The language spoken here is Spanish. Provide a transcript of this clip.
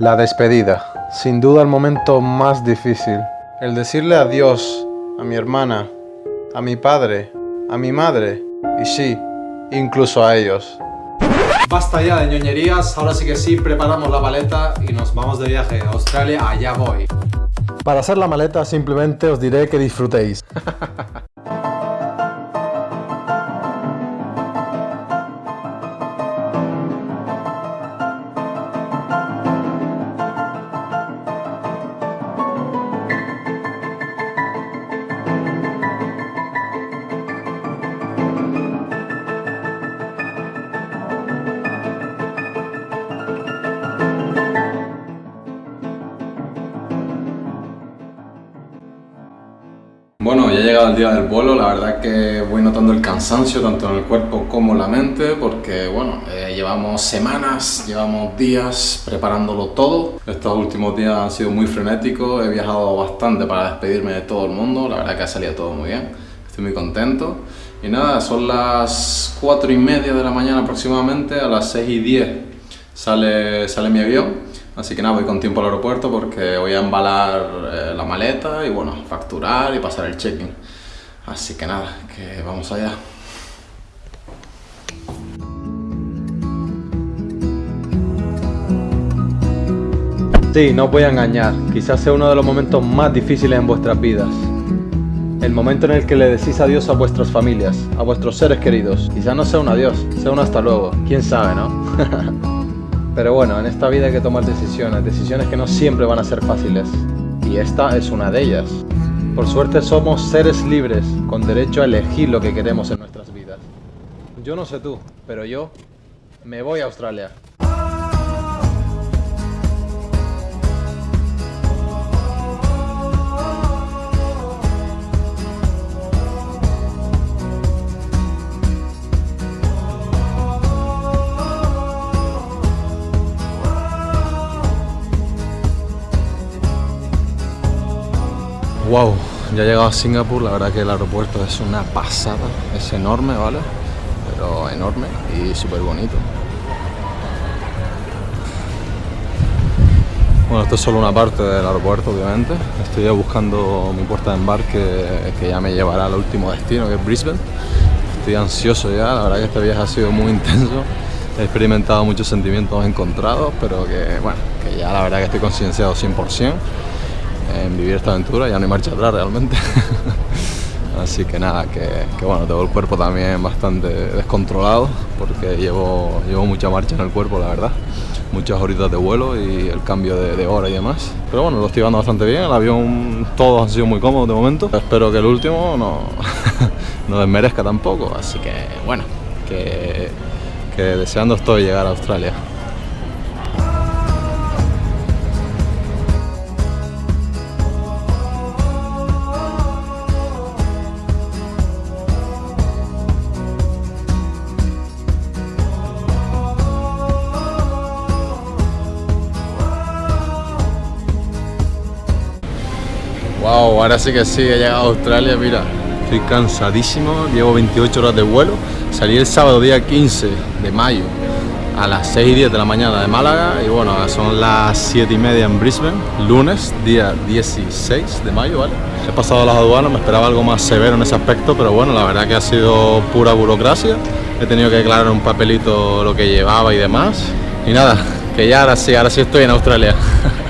La despedida, sin duda el momento más difícil. El decirle adiós a mi hermana, a mi padre, a mi madre y sí, incluso a ellos. Basta ya de ñoñerías, ahora sí que sí, preparamos la maleta y nos vamos de viaje a Australia, allá voy. Para hacer la maleta simplemente os diré que disfrutéis. Ya ha llegado el día del vuelo, la verdad que voy notando el cansancio tanto en el cuerpo como en la mente porque bueno, eh, llevamos semanas, llevamos días preparándolo todo. Estos últimos días han sido muy frenéticos, he viajado bastante para despedirme de todo el mundo, la verdad que ha salido todo muy bien, estoy muy contento. Y nada, son las 4 y media de la mañana aproximadamente, a las 6 y 10 sale, sale mi avión. Así que nada, voy con tiempo al aeropuerto porque voy a embalar eh, la maleta y bueno, facturar y pasar el check-in. Así que nada, que vamos allá. Sí, no os voy a engañar, quizás sea uno de los momentos más difíciles en vuestras vidas. El momento en el que le decís adiós a vuestras familias, a vuestros seres queridos. Quizás no sea un adiós, sea un hasta luego, quién sabe, ¿no? Pero bueno, en esta vida hay que tomar decisiones, decisiones que no siempre van a ser fáciles. Y esta es una de ellas. Por suerte somos seres libres, con derecho a elegir lo que queremos en nuestras vidas. Yo no sé tú, pero yo me voy a Australia. Wow, ya he llegado a Singapur, la verdad que el aeropuerto es una pasada, es enorme, ¿vale? Pero enorme y súper bonito. Bueno, esto es solo una parte del aeropuerto, obviamente. Estoy ya buscando mi puerta de embarque que ya me llevará al último destino, que es Brisbane. Estoy ansioso ya, la verdad que este viaje ha sido muy intenso. He experimentado muchos sentimientos encontrados, pero que, bueno, que ya la verdad que estoy concienciado 100% en vivir esta aventura, ya no hay marcha atrás realmente. Así que nada, que, bueno, tengo el cuerpo también bastante descontrolado porque llevo, llevo mucha marcha en el cuerpo, la verdad. Muchas horitas de vuelo y el cambio de, hora y demás. Pero bueno, lo estoy llevando bastante bien, el avión todos han sido muy cómodos de momento. Espero que el último no, no desmerezca tampoco, así que bueno, que, que deseando estoy llegar a Australia. Ahora sí que sí, he llegado a Australia, mira, estoy cansadísimo, llevo 28 horas de vuelo, salí el sábado día 15 de mayo a las 6 y 10 de la mañana de Málaga. Y bueno, son las 7 y media en Brisbane, lunes, día 16 de mayo, ¿vale? He pasado las aduanas, me esperaba algo más severo en ese aspecto, pero bueno, la verdad que ha sido pura burocracia, he tenido que declarar un papelito lo que llevaba y demás, y nada, que ya ahora sí, ahora sí estoy en Australia.